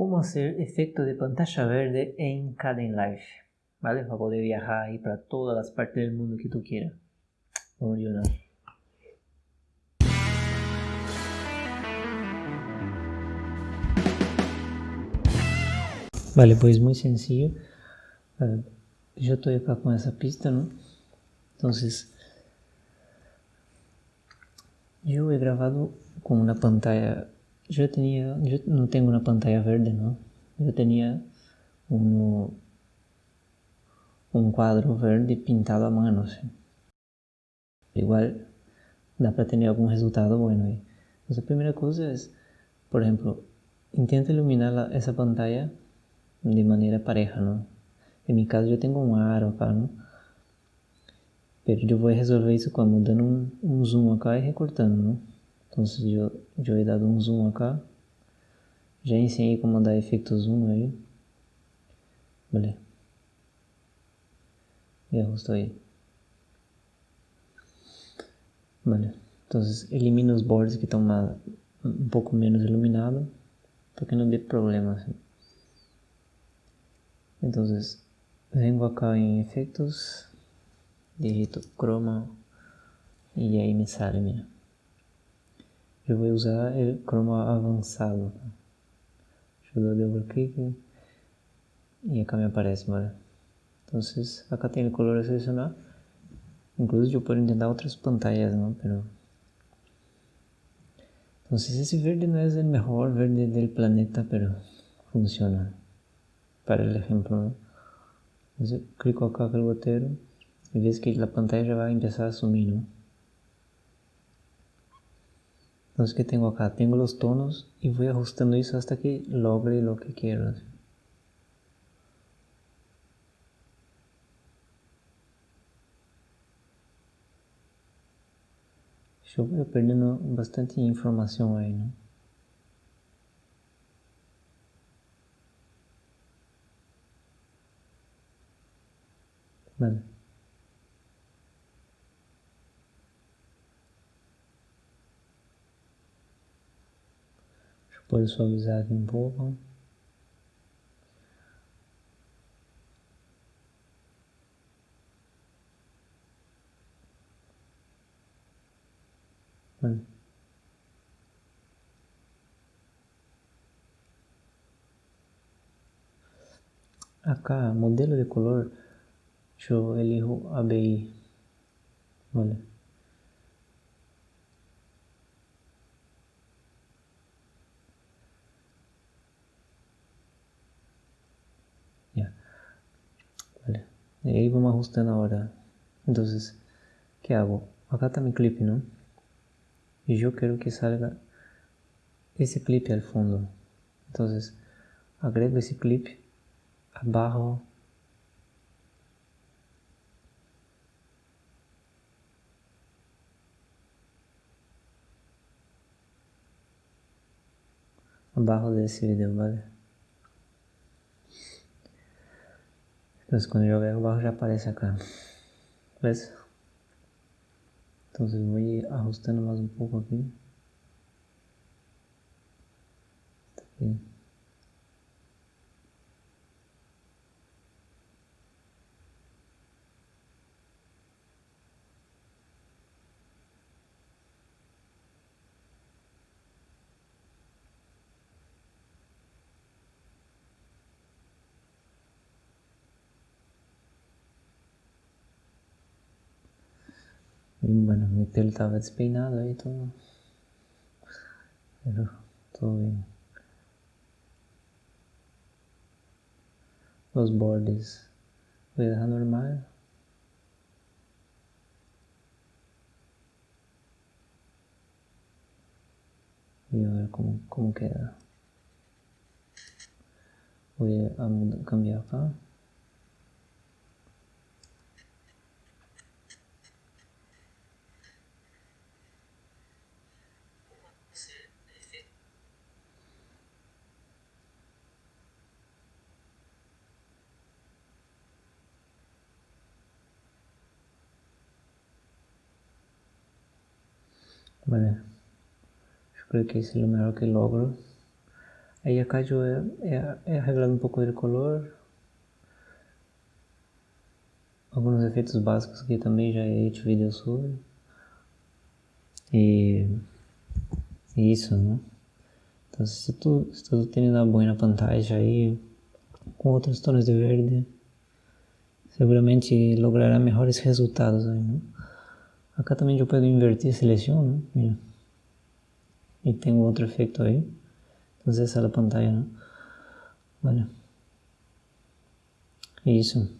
cómo hacer efecto de pantalla verde en Caden Life, ¿vale? Para poder viajar ahí para todas las partes del mundo que tú quieras. Vamos ayudar. Vale, pues muy sencillo. Uh, yo estoy acá con esa pista, ¿no? Entonces, yo he grabado con una pantalla. Yo tenía, yo no tengo una pantalla verde, ¿no? Yo tenía uno, un cuadro verde pintado a mano, ¿sí? Igual dá para tener algum resultado bueno aí. Mas a primeira coisa é, por exemplo, intenta iluminar essa pantalla de maneira pareja, ¿no? En mi caso yo tengo un aro acá. Pero yo voy a resolver isso como dando um, um zoom acá e recortando, ¿no? Então eu, eu he dado um zoom acá. Já ensinei como dar efeito zoom aí. Vale. E ajusto aí. Vale. Então elimino os bordes que estão um pouco menos iluminados para que não dê problema. Assim. Entonces, vengo acá en efectos, digito croma y ahí me sale, mira. Voy a usar el croma avanzado. Yo doy double clic y acá me aparece, ¿vale? Entonces, acá tiene el color a seleccionar. Incluso yo puedo intentar otras pantallas, ¿no? Pero... Entonces ese verde no es el mejor verde del planeta, pero funciona para el ejemplo. ¿no? Entonces, clico acá en el gotero y que la pantalla ya va a a sumir. ¿no? Entonces, ¿qué tengo acá? Tengo los tonos y voy ajustando eso hasta que logre lo que quiero. Yo voy perdiendo bastante información ahí, ¿no? Vale. Pode suavizar aqui um pouco. Vale. Acá, modelo de color yo elijo ABI. Vale. Ya. Vale. Y ahí vamos ajustando ahora. Entonces, ¿qué hago? Acá está mi clip, ¿no? Y yo quiero que salga ese clip al fondo. Entonces, agrego ese clip abajo abajo de ese video, ¿vale? Entonces cuando yo veo abajo ya aparece acá. ¿Ves? Entonces voy ajustando más un poco aquí. aquí. Y bueno, mi pelo estaba despeinado y todo. Pero todo bien. Los bordes a dejar normal. Y a ver cómo, cómo queda. Voy a cambiar acá. Vale. Yo creo que es lo mejor que logro. Ahí acá yo he, he, he arreglado un poco el color. Algunos efeitos básicos que também já he hecho vídeos sobre. E, e isso, né? Então, se tu, se tu tem uma boa pantalla aí, com outros tons de verde, seguramente logrará melhores resultados aí, né? Acá também eu pego invertir, seleciono, mira. E tem outro efeito aí. Então essa é a pantalla, né? Vale. Isso.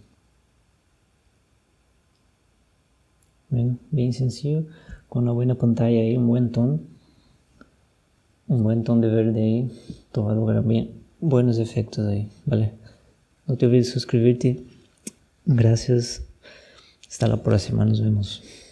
Bem, bem sencillo, com uma boa pantalla aí, um bom tom, um bom tom de verde aí, tu vai lograr bem, buenos efeitos aí, vale? Não te olvides de suscribirte. Gracias. Hasta la próxima, nos vemos.